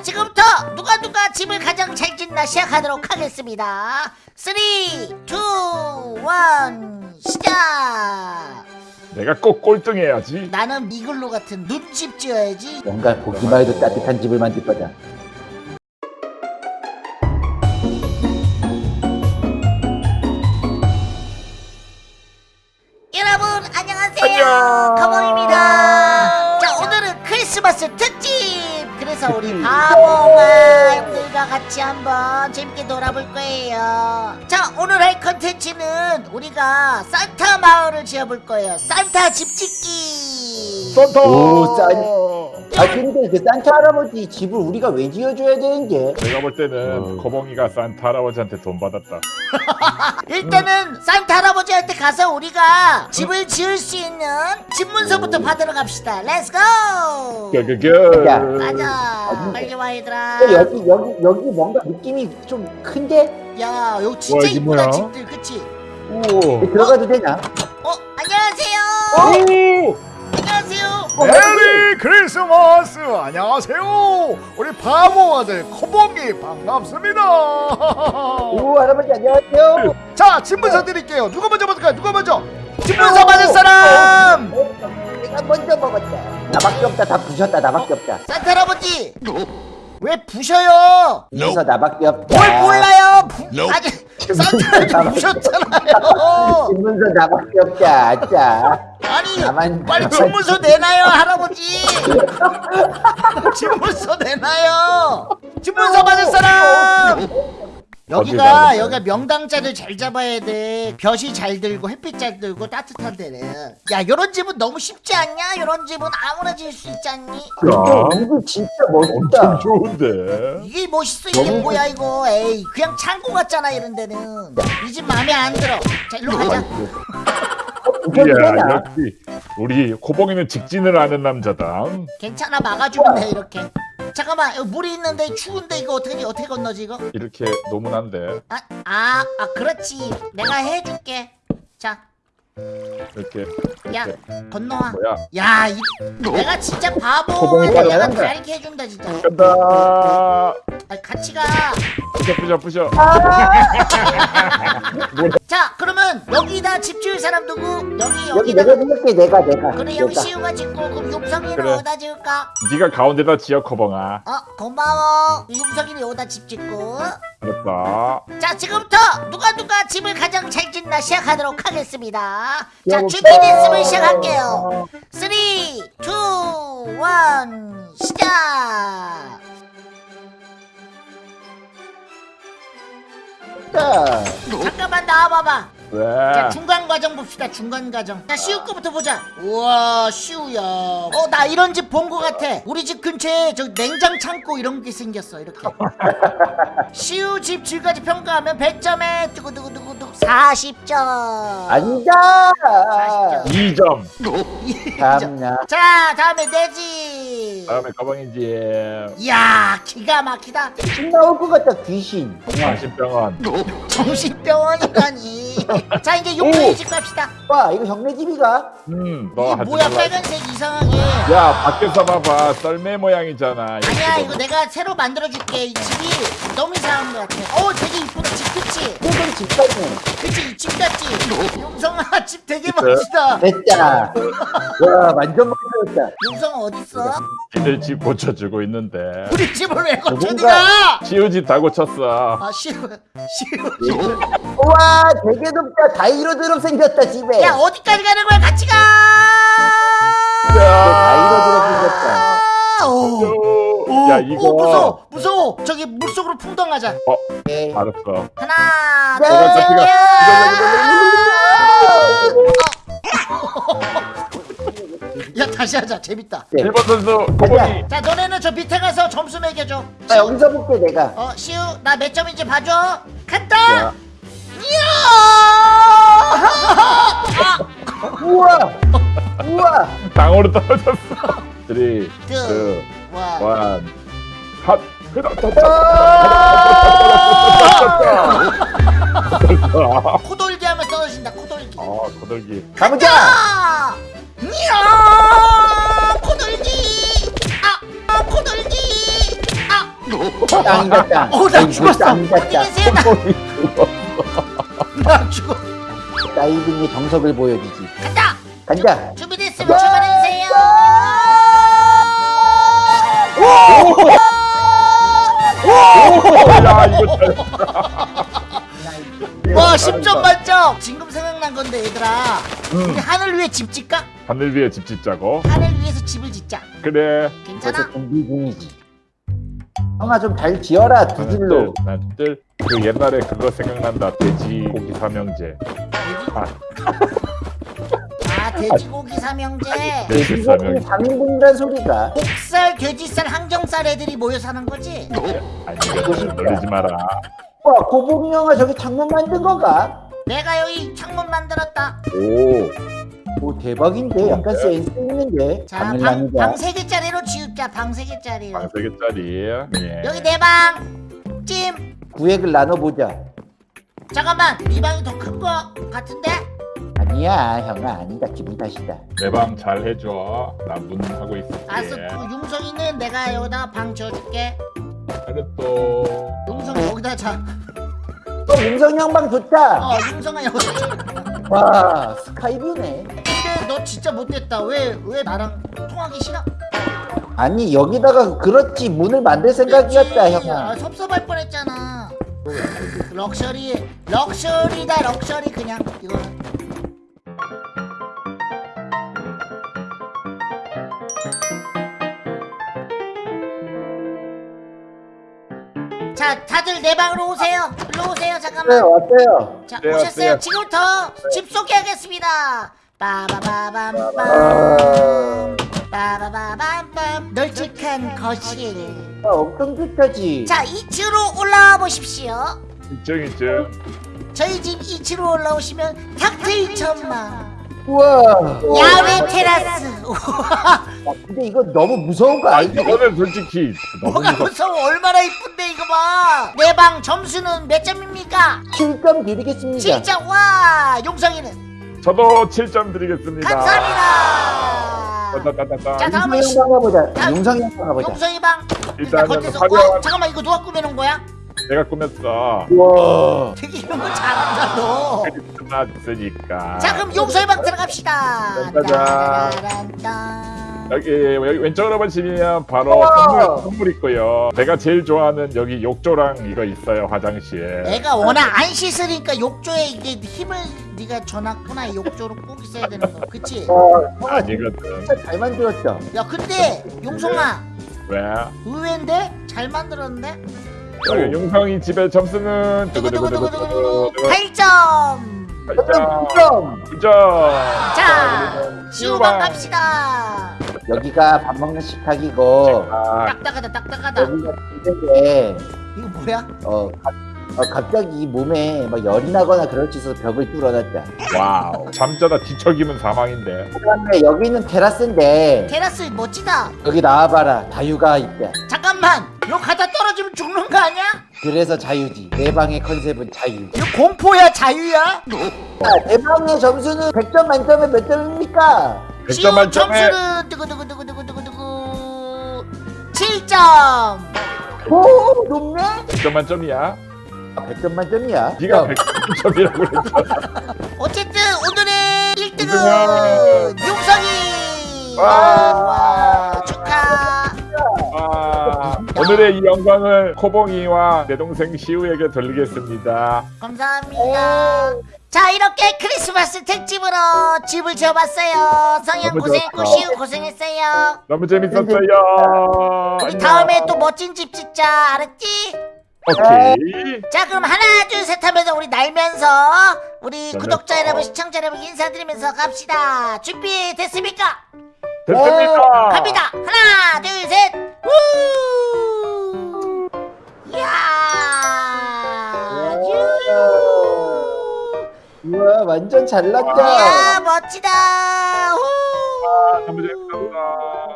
자 지금부터 누가 누가 집을 가장 잘 짓나 시작하도록 하겠습니다 3 2 1 시작 내가 꼭 꼴등해야지. 나는 미글로 같은 눈집 지어야지 뭔가 보기만 해도 따뜻한 집을 만들 거다. 그래서 우리 바보마 형들과 같이 한번 재밌게 놀아볼 거예요. 자 오늘 할 컨텐츠는 우리가 산타 마을을 지어볼 거예요. 산타 집 짓기 산타. 오, 아 근데 그 산타 할아버지 집을 우리가 왜 지어줘야 되는 게? 내가 볼 때는 어. 거봉이가 산타 할아버지한테 돈 받았다. 일단은 산타 할아버지한테 가서 우리가 집을 지을 수 있는 집 문서부터 받으러 갑시다 let's go. 야. 가자 빨리 와 얘들아 어, 여기 여기 여기 뭔가 느낌이 좀 큰데? 야 여기 와, 진짜 이게 이쁘다 뭐야? 집들 그치? 오. 들어가도 되나? 어 안녕하세요 오. 안녕하세요. Merry Christmas! 안녕하세요. 우리 바보 아들 코봉이 반갑습니다. 오 할아버지 안녕하세요. 자 집문서 드릴게요. 누가 먼저 받을까요? 누가 먼저? 집문서 받을 사람! 어, 내가 먼저 먹었다. 나밖에 없다. 다 부셨다. 나밖에 없다. 산타 할아버지! 왜 부셔요? 그래서 나밖에 없다. 뭘 몰라요? 부... 아니 산타 할아버지 부셨잖아요. 집문서 나밖에 없다. 아 나만 빨리 집문서 내놔요 할아버지. 집문서 내놔요. 집문서 받을 사람! 여기가 여기가 명당자를 잘 잡아야 돼. 볕이 잘 들고 햇빛 잘 들고 따뜻한 데는. 야 요런 집은 너무 쉽지 않냐? 요런 집은 아무나 지을 수 있지 않니? 근데 이거 진짜 멋있다. 엄청 좋은데. 이게 멋있어 이게 뭐야 이거? 에이 그냥 창고 같잖아 이런 데는. 이 집 마음에 안 들어. 자 일로 가자 이야 되나? 역시 우리 거봉이는 직진을 하는 남자다. 괜찮아 막아주면 돼 이렇게 잠깐만 여기 물이 있는데 추운데 이거 어떻게 어떻게 건너지 이거 이렇게 노문한데 아, 아, 아, 그렇지. 내가 해줄게. 자, 이렇게 야, 건너와. 뭐야? 야, 이, 내가 진짜 바보. 내가. 다 이렇게 해준다, 진짜. 간다. 아, 같이 가. 부셔 부셔 부셔. 자, 그러면 여기다 집 지을 사람 누구? 여기, 여기 여기다. 내가 생각해. 내가 내가. 그래, 여기 내가. 시우가 짓고, 그럼 용성이는 그래. 어디다 지을까? 네가 가운데다 지어 거봉아. 어, 고마워. 용성이는 여기다 집 짓고. 알았다. 자, 지금부터 누가 누가 집을 가장 잘 짓나 시작하도록 하겠습니다. 자? 준비됐으면 시작할게요. 3, 2, 1, 시작! 자, 잠깐만 나와봐봐. 자, 왜? 중간 과정 봅시다, 중간 과정. 자, 시우 거부터 보자. 우와, 시우야. 어, 나 이런 집 본 거 같아. 우리 집 근처에 저 냉장 창고 이런 게 생겼어, 이렇게. 시우 집 지금까지 평가하면 100점에 두구두구두구두구 40점. 앉아. 40점. 2점. 참나. 자, 다음에 내지. 다음에 가방이지. 이야, 기가 막히다. 귀신 나올 것 같다. 귀신. 정신병원. 정신병원이라니. 자, 이제 용돈이 집 갑시다. 와 이거 형네 집이가? 음, 이게 뭐야, 말라. 빨간색 이상하게. 야, 밖에서 봐봐. 썰매 모양이잖아. 아니야, 이거 내가 새로 만들어줄게. 이 집이 너무 이상한 것 같아. 어, 되게 이쁘다. 집 그치? 이건 집 같네. 그치? 이집 같지? 용성아, 집 되게? 멋지다. 됐다. 와 완전 멋있었다. 용성아, 어딨어? 니들 집 고쳐주고 있는데. 우리 집을 왜 고쳐, 니가? 시우집 다 고쳤어. 아, 시우, 시우. 우와 되게 높 다. 다이로드로 생겼다 집에. 야, 어디까지 가는 거야? 같이 가! 다이로드로 생겼다. 아, 오. 야, 오, 이거. 무서워 무서워 저기 물속으로 풍덩하자 네. 알았어. 하나 네. 둘셋 저기가- 야 다시 하자 재밌다 네. 1번 선수, 거봉이. 자 너네는 저 밑에 가서 점수 매겨줘 나 여기서 볼게 내가. 어 시우 나 몇 점인지 봐줘 간다 우와. 우와. 땅으로 떨어졌어. 3, 2, 두, 1. 와. 핫. 아, 코돌기 하면 떨어진다 코돌기 거들기. 가보자. 아! 이야 코돌기 아, 아 코돌기 아 땅이다 땅. 어, 나 죽었어. 계세요? 나 나 죽어. 다이빙의 정석을 보여주지. 간다. 준비됐으면 출발해주세요. 야 이거 잘와 10점 만점. 지금 생각난 건데 얘들아. 음. 우리 하늘 위에 집 짓까? 하늘 위에 집 짓자고 하늘 위에서 집을 짓자. 그래 괜찮아? 벌써 준비 중이지. 형아 좀 잘 지어라 두 줄로. 난뜰 그 옛날에 그거 생각난다 돼지 고기 삼형제 아아 돼지고기 삼형제. 돼지 돼지고기 3인분이란 소리가. 목살, 돼지살, 항정살 애들이 모여 사는 거지? 아니 이거 놀리지 마라 와 고봉이 형아 저기 창문 만든 건가? 내가 여기 창문 만들었다. 오. 오 대박인데 약간 센스 있는데. 자, 방. 방 3개짜리로 지읍자, 방 3개짜리로. 방 세 개짜리 예. 여기 내 방. 찜. 구획을 나눠보자. 잠깐만, 이 방이 더 큰 거 같은데? 아니야 형아 아니다 기분 탓이다. 내 방 잘 해줘 나 문 하고 있을게 알았어, 그 용성이는 내가 여기다 방 지어줄게. 그래도 용성 여기다 자. 어 용성 형방 좋다. 어, 용성아 여기다 자. 와 스카이뷰네. 근데 너 진짜 못됐다. 왜, 왜 나랑 통하기 싫어? 아니 여기다가 그렇지 문을 만들 생각이었다 그치? 형아. 아, 섭섭할 뻔했잖아. 럭셔리, 럭셔리다 럭셔리 그냥 이거는. 자, 다들 내 방으로 오세요. 일로 오세요. 네 잠깐만. 왔어요. 자, 네, 오셨어요. 왔어요. 지금부터 집 소개하겠습니다. 빠바바밤빰. 빠바바밤빰. 널찍한 거실. 아, 엄청 좋다지. 자, 2층으로 올라와 보십시오. 이쯤 이쯤 저희 집 2층으로 올라오시면 탁트일 천막. 우와. 야외 테라스. 아, 근데 이거 너무 무서운 거 알지? 이거는 솔직히 너무 뭐가 무서워? 얼마나 이쁜데 이거 봐. 내 방 점수는 몇 점입니까? 7점 드리겠습니다. 7점. 와, 용성이는 저도 7점 드리겠습니다 감사합니다. 따따따따. 자, 다음은 용성 시- 형 가보자. 다- 용성 형 가보자. 용성이 방. 일단. 어, 화려한 잠깐만 이거 누가 꾸며놓은 거야? 내가 꾸몄어 우와. 되게 이런 거 잘한다 너. 끝났으니까 자, 그럼 용서의 방 들어갑시다. 짜잔. 여기, 여기 왼쪽으로 보시면 바로. 선물, 선물 있고요 제가 제일 좋아하는 여기 욕조랑 이거 있어요 화장실 애가 워낙 안 씻으니까 욕조에 이게 힘을 네가 줘놨구나 욕조로 꼭 있어야 되는 거 그치? 어, 아니거든 진짜 잘 만들었다. 야 근데 용성아 왜? 의외인데? 잘 만들었는데? 여기 용성이 집의 점수는 두구두구두구두구두구 두구두구두구두구 8점. 8점. 9점. 9점 자 시우방. 갑시다. 여기가 밥 먹는 식탁이고 아, 딱딱하다 딱딱하다. 여기가 침대인데 이거 뭐야? 어, 가- 어, 갑자기 몸에 막 열이 나거나 그럴 수 있어서 벽을 뚫어놨다. wow. 잠자다 뒤척이면 사망인데. 그다음에 여기는 테라스인데 테라스 멋지다. 여기 나와봐라. 자유가 있다. 잠깐만 이거 가다 떨어지면 죽는 거 아니야? 그래서 자유지. 내 방의 컨셉은 자유. 이거 공포야 자유야? 자, 내 방의 점수는 100점 만점에 몇 점입니까? 100점 시우 만점에 점수는 두구두구두구두구두구두구 7점 오 높네? 100점 만점이야 아, 100점 만점이야. 네가 야, 100점이라고 그랬잖아 어쨌든 오늘의 1등은 우승은 용성이 와. 와, 오늘의 이 영광을 코봉이와 내 동생 시우에게 돌리겠습니다 감사합니다 자 이렇게 크리스마스 특집으로 집을 지어봤어요 성현 고생했고. 시우 고생했어요 너무 재밌었어요 우리. 다음에 또 멋진 집 짓자 알았지? 오케이 자 그럼 하나 둘 셋 하면서 우리 날면서 우리. 구독자 여러분 시청자 여러분 인사드리면서 갑시다 준비 됐습니까? 됐습니다 갑니다 하나 둘 셋 우! 우와 완전 잘났다. 야 멋지다. 아, 감사합니다.